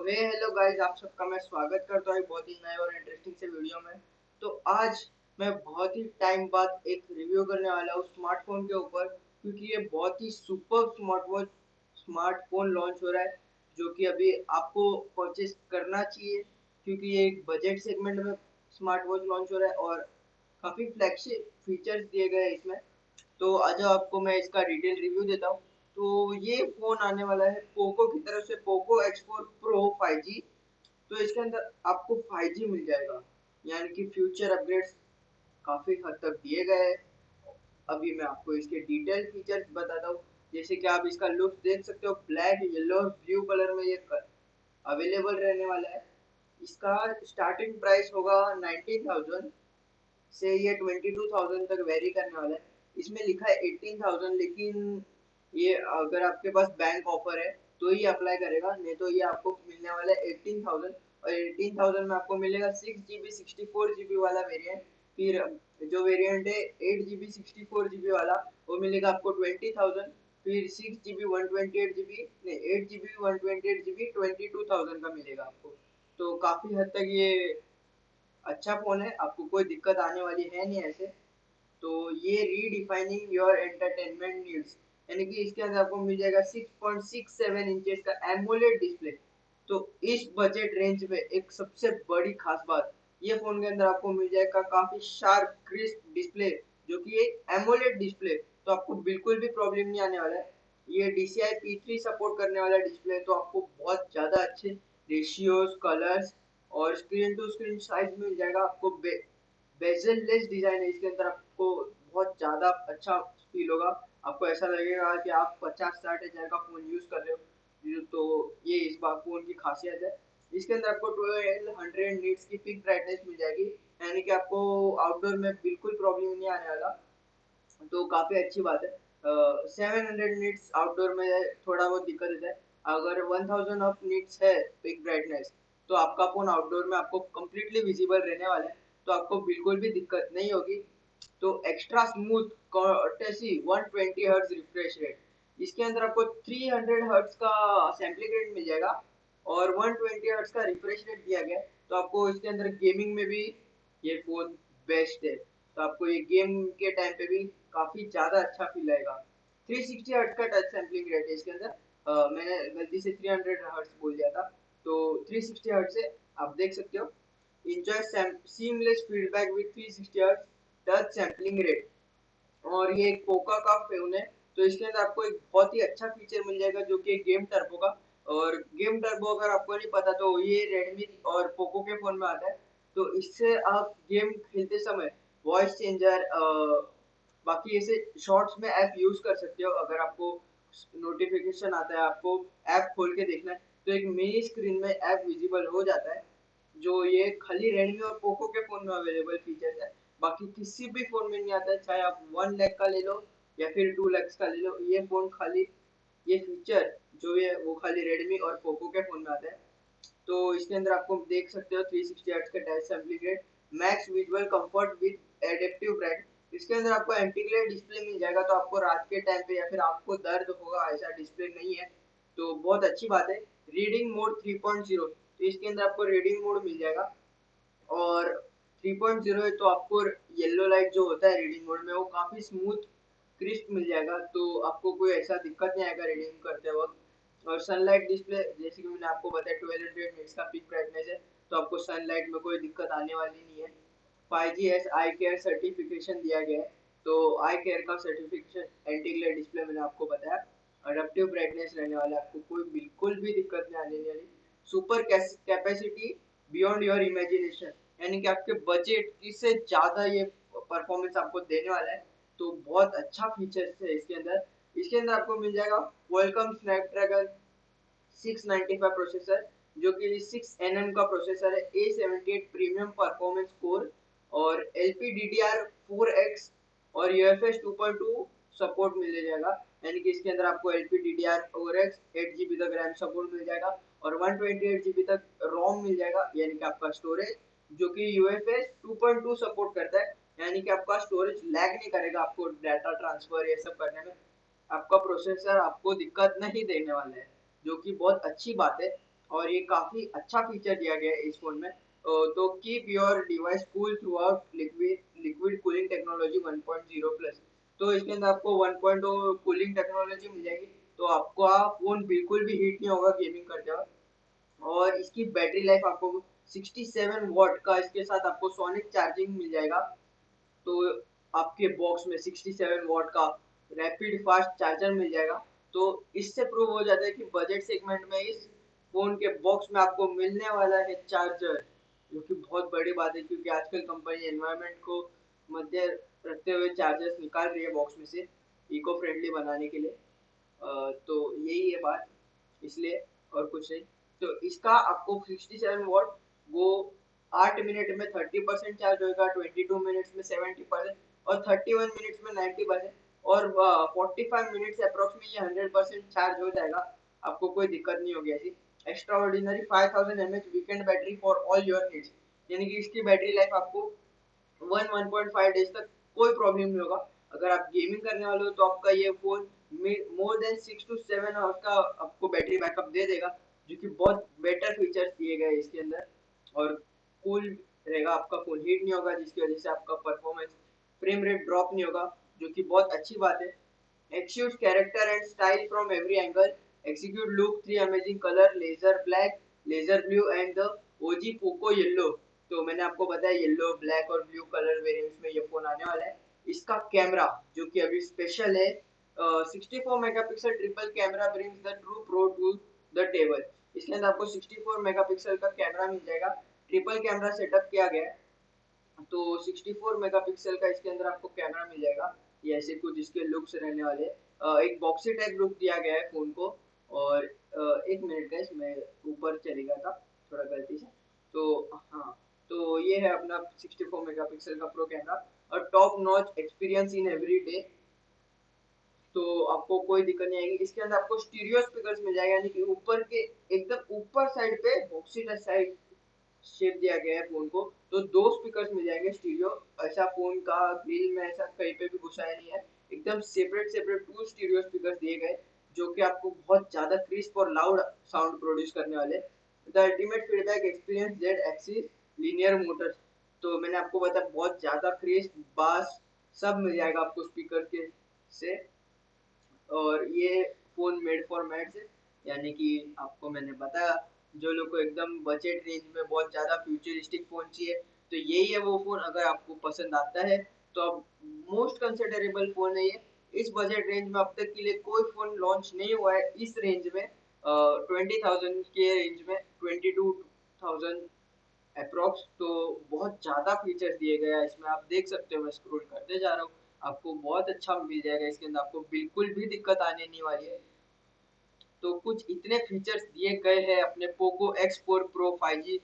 हे। Hello guys आप सबका मैं स्वागत करता हूँ बहुत ही नए और इंटरेस्टिंग से वीडियो में। तो आज मैं बहुत ही टाइम बाद एक रिव्यू करने वाला हूँ स्मार्टफ़ोन के ऊपर, क्योंकि ये बहुत ही सुपर स्मार्टवॉच स्मार्टफ़ोन लॉन्च हो रहा है, जो कि अभी आपको परचेज करना चाहिए, क्योंकि ये एक बजट सेगमेंट में स्मार्ट वॉच लॉन्च हो रहा है और काफ़ी फ्लैगशिप फीचर्स दिए गए हैं इसमें। तो आज आपको मैं इसका डिटेल रिव्यू देता हूँ। तो ये फ़ोन आने वाला है पोको की तरफ़ से पोको X4 Pro 5G तो इसके अंदर आपको 5G मिल जाएगा। यानी कि फ्यूचर अपग्रेड्स काफ़ी हद तक दिए गए हैं। अभी मैं आपको इसके डिटेल फीचर्स बताता हूँ। जैसे कि आप इसका लुक देख सकते हो ब्लैक येलो और ब्लू कलर में ये अवेलेबल रहने वाला है। इसका स्टार्टिंग प्राइस होगा 19,000 से ये 22,000 तक वेरी करने वाला है। इसमें लिखा है 18,000 लेकिन ये अगर आपके पास बैंक ऑफ़र है तो ही अप्लाई करेगा, नहीं तो ये आपको मिलने वाला है एटीन थाउज़ेंड और एटीन थाउज़ेंड में आपको मिलेगा six G B sixty four G B वाला वेरिएंट फिर जो वेरिएंट है eight G B sixty four G B वाला, वो मिलेगा आपको ट्वेंटी थाउज़ेंड फिर six G B one twenty eight G B नहीं eight G B one twenty eight G B twenty two thousand का मिलेगा आपको। तो काफ़ी हद तक ये अच्छा फ़ोन है, आपको कोई दिक्कत आने वाली है नहीं ऐसे। तो ये रीडिफाइनिंग योर एंटरटेनमेंट नीड्स यानी कि इसके अंदर आपको मिल जाएगा 6.67 इंचेस का एमोलेड डिस्प्ले तो इस बजट रेंज में एक सबसे बड़ी खास बात ये फ़ोन के अंदर आपको मिल जाएगा काफ़ी शार्प क्रिस्प डिस्प्ले जो कि एक एमोलेड डिस्प्ले तो आपको बिल्कुल भी प्रॉब्लम नहीं आने वाला है। ये DCI P3 सपोर्ट करने वाला डिस्प्ले तो आपको बहुत ज़्यादा अच्छे रेशियोज कलर्स और स्क्रीन टू स्क्रीन साइज़ मिल जाएगा। आपको बे, बेजल लेस डिज़ाइन है इसके अंदर आपको बहुत ज़्यादा अच्छा फील होगा। आपको ऐसा लगेगा कि आप पचास साठ हज़ार का फ़ोन यूज़ कर रहे हो। तो ये इस बार फ़ोन की खासियत है। इसके अंदर आपको ट्वेल्व हंड्रेड नीट्स की पिक ब्राइटनेस मिल जाएगी। यानी कि आपको आउटडोर में बिल्कुल प्रॉब्लम नहीं आने वाला। तो काफ़ी अच्छी बात है। सेवन हंड्रेड नीट्स आउटडोर में थोड़ा बहुत दिक्कत है। अगर वन थाउज़ेंड ऑफ़ नीट्स है पिक ब्राइटनेस तो आपका फ़ोन आउटडोर में आपको कम्प्लीटली विजिबल रहने वाला है। तो आपको बिल्कुल भी दिक्कत नहीं होगी। तो extra smooth courtesy 120 hertz refresh rate इसके अंदर आपको 300 हर्ट्ज का सैम्पलिंग रेट मिल जाएगा और 120 हर्ट्ज का रिफ्रेश रेट दिया गया। तो आपको इसके अंदर गेमिंग में भी ये फ़ोन बेस्ट है। तो आपको ये गेम के टाइम पे भी काफ़ी ज़्यादा अच्छा फील आएगा। 360 हर्ट्ज का टच सैम्पलिंग रेट है इसके अंदर। मैंने गलती से 300 हर्ट्ज बोल दिया था। तो 360 हर्ट्ज से आप देख सकते हो। Enjoy seamless feedback with 360 hertz touch sampling rate और ये एक पोका का फ़ोन है तो इसके अंदर आपको एक बहुत ही अच्छा फीचर मिल जाएगा जो कि गेम टर्बो का। और गेम टर्बो अगर आपको नहीं पता तो ये रेडमी और पोको के फ़ोन में आता है। तो इससे आप गेम खेलते समय वॉइस चेंजर बाकी ऐसे शॉर्ट्स में ऐप यूज़ कर सकते हो। अगर आपको नोटिफिकेशन आता है, आपको ऐप खोल के देखना है तो एक मिनी स्क्रीन में ऐप विजिबल हो जाता है, जो ये खाली रेडमी और पोको के फ़ोन में अवेलेबल फीचर्स है। बाकी किसी भी फ़ोन में नहीं आता चाहे आप वन लैख का ले लो या फिर टू लैक्स का ले लो, ये फ़ोन खाली, ये फीचर जो है वो खाली रेडमी और पोको के फ़ोन में आता है। तो इसके अंदर आपको देख सकते हो 360 सिक्सटी का touch sampling max visual comfort with adaptive bright इसके अंदर आपको एंटी ग्लेयर डिस्प्ले मिल जाएगा तो आपको रात के टाइम पे या फिर आपको दर्द होगा, ऐसा डिस्प्ले नहीं है। तो बहुत अच्छी बात है। रीडिंग मोड 3.0 तो इसके अंदर आपको रीडिंग मोड मिल जाएगा। और 3.0 है तो आपको येलो लाइट जो होता है रीडिंग मोड में, वो काफ़ी स्मूथ क्रिस्प मिल जाएगा तो आपको कोई ऐसा दिक्कत नहीं आएगा रीडिंग करते वक्त। और सनलाइट डिस्प्ले जैसे कि मैंने आपको बताया ट्वेल्व हंड्रेड मिनट्स का पिक ब्राइटनेस है तो आपको सनलाइट में कोई दिक्कत आने वाली नहीं है। Five G S eye care certification दिया गया है तो आई केयर का सर्टिफिकेशन एंटी ग्लेयर डिस्प्ले मैंने आपको बताया। अडेप्टिव ब्राइटनेस रहने वाला आपको कोई बिल्कुल भी दिक्कत नहीं आने वाली। Super capacity beyond your imagination यानी कि आपके बजट से ज़्यादा ये परफॉर्मेंस आपको देने वाला है तो बहुत अच्छा फीचर्स है इसके अंदर। इसके अंदर आपको मिल जाएगा वेलकम स्नैपड्रैगन 695 प्रोसेसर जो कि 6 nm का प्रोसेसर है A78 प्रीमियम परफॉर्मेंस कोर और LPDDR4X और UFS 2.2 सपोर्ट मिल जाएगा। यानी कि इसके अंदर आपको LPDDR4X 8GB तक रैम सपोर्ट मिल जाएगा और 128GB तक रोम मिल जाएगा, यानी कि आपका स्टोरेज जो कि UFS 2.2 सपोर्ट करता है, यानी कि आपका स्टोरेज लैग नहीं करेगा आपको डाटा ट्रांसफ़र ये सब करने में। आपका प्रोसेसर आपको दिक्कत नहीं देने वाला है, जो कि बहुत अच्छी बात है, और ये काफ़ी अच्छा फीचर दिया गया है इस फ़ोन में। तो keep your device cool throughout liquid liquid cooling technology 1.0 plus तो इसके अंदर आपको 1.0 कूलिंग टेक्नोलॉजी मिल जाएगी। तो आपको फ़ोन बिल्कुल भी हीट नहीं होगा गेमिंग करते वक्त। और इसकी बैटरी लाइफ आपको 67 वॉट का इसके साथ आपको सोनिक चार्जिंग मिल जाएगा। तो आपके बॉक्स में 67 वॉट का रैपिड फास्ट चार्जर मिल जाएगा। तो इससे प्रूव हो जाता है कि बजट सेगमेंट में इस फ़ोन के बॉक्स में आपको मिलने वाला है चार्जर जो कि बहुत बड़ी बात है, क्योंकि आजकल कंपनी एनवायरनमेंट को मध्य रखते हुए चार्जर्स निकाल रही है बॉक्स में से इको फ्रेंडली बनाने के लिए। तो यही है बात, इसलिए और कुछ नहीं। तो इसका आपको 67 वॉट वो आठ मिनट में 30 परसेंट चार्ज होगा 22 मिनट्स में 70 परसेंट और 31 मिनट्स में 90 परसेंट और फोर्टी फाइव मिनट्स अप्रोक्स ये हंड्रेड परसेंट चार्ज हो जाएगा। आपको कोई दिक्कत नहीं होगी ऐसी। Extraordinary five thousand M H weekend battery for all your needs यानी कि इसकी बैटरी लाइफ आपको one one point five days तक कोई प्रॉब्लम नहीं होगा। अगर आप गेमिंग करने वाले हो तो आपका ये phone more than six to seven hours का आपको बैटरी बैकअप दे देगा, जो कि बहुत बेटर फीचर्स दिए गए इसके अंदर। और कूल रहेगा आपका फ़ोन हीट नहीं होगा जिसकी वजह से आपका परफॉर्मेंस फ्रेम रेट ड्रॉप नहीं होगा जो कि बहुत अच्छी बात है। Exquisite character and style from every angle exquisite look three amazing colour laser black laser blue and the OG Poco yellow तो मैंने आपको बताया येलो ब्लैक और ब्लू कलर वेरिएंट्स में ये फ़ोन आने वाला है। इसका कैमरा जो कि अभी स्पेशल है uh, 64 megapixel triple camera brings the true pro to the table इसके अंदर आपको 64 मेगापिक्सल का कैमरा मिल जाएगा। ट्रिपल कैमरा सेटअप किया गया है। तो 64 मेगापिक्सल का इसके अंदर आपको कैमरा मिल जाएगा। ये ऐसे कुछ इसके लुक्स रहने वाले एक बॉक्सी टाइप लुक दिया गया है फ़ोन को। और एक मिनट गैस मैं ऊपर चली गया था। थोड़ा गलती से। तो हाँ तो ये है अपना 64 मेगापिक्सल का प्रो कैमरा और top notch experience in every day तो आपको कोई दिक्कत नहीं आएगी। इसके अंदर आपको स्टीरियो स्पीकर्स मिल जाएगा, यानी कि ऊपर के एकदम ऊपर साइड पे बॉक्सी साइड शेप दिया गया है फ़ोन को। तो दो स्पीकर्स मिल जाएँगे स्टीरियो ऐसा फ़ोन का ग्रिल में ऐसा कहीं पे भी घुसाया नहीं है। एकदम separate separate two stereo speaker दिए गए, जो कि आपको बहुत ज़्यादा क्रिस्प और लाउड साउंड प्रोड्यूस करने वाले the ultimate feedback experience Z axis linear motor तो मैंने आपको बताया, बहुत ज़्यादा क्रिस्प बास सब मिल जाएगा आपको स्पीकर के से। और ये फ़ोन मेड फॉर मैट्स है, यानी कि आपको मैंने बताया, जो लोग को एकदम बजट रेंज में बहुत ज़्यादा फ्यूचरिस्टिक फ़ोन चाहिए तो यही है वो फ़ोन अगर आपको पसंद आता है तो अब मोस्ट कंसिडरेबल फ़ोन है ये। इस बजट रेंज में अब तक के लिए कोई फ़ोन लॉन्च नहीं हुआ है, इस रेंज में ट्वेंटी थाउज़ेंड के रेंज में ट्वेंटी टू थाउज़ेंड अप्रोक्स तो बहुत ज़्यादा फीचर्स दिए गए हैं, इसमें आप देख सकते हो, मैं स्क्रोल करते जा रहा हूँ। आपको बहुत अच्छा मिल जाएगा, इसके अंदर आपको बिल्कुल भी दिक्कत आने नहीं वाली है। तो कुछ इतने फीचर्स दिए गए हैं अपने Poco X4 Pro 5G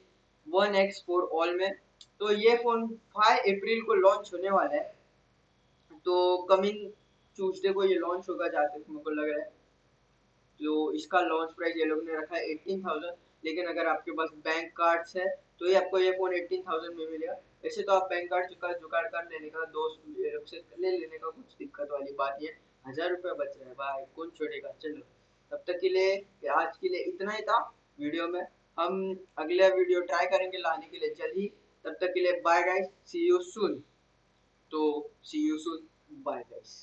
1X4 All में। तो ये फ़ोन 5 अप्रैल को लॉन्च होने वाला है। तो कमिंग ट्यूसडे को ये लॉन्च होगा, जहाँ तक मेरे को लग रहा है। जो इसका लॉन्च प्राइस ये लोग ने रखा है एटीन थाउज़ेंड लेकिन अगर आपके पास बैंक कार्ड्स है तो ये आपको ये फ़ोन एटीन थाउज़ेंड में मिलेगा। वैसे तो आप बैंक कार्ड चुका जुगाड़ कर लेने का दोस्त से ले लेने का कुछ दिक्कत वाली बात है। हज़ार रुपये बच रहे हैं, भाई, कौन छोड़ेगा? चलो, तब तक के लिए आज के लिए इतना ही था वीडियो में। हम अगले वीडियो ट्राई करेंगे लाने के लिए, जल्द तब तक के लिए bye guys see you soon तो see you soon bye guys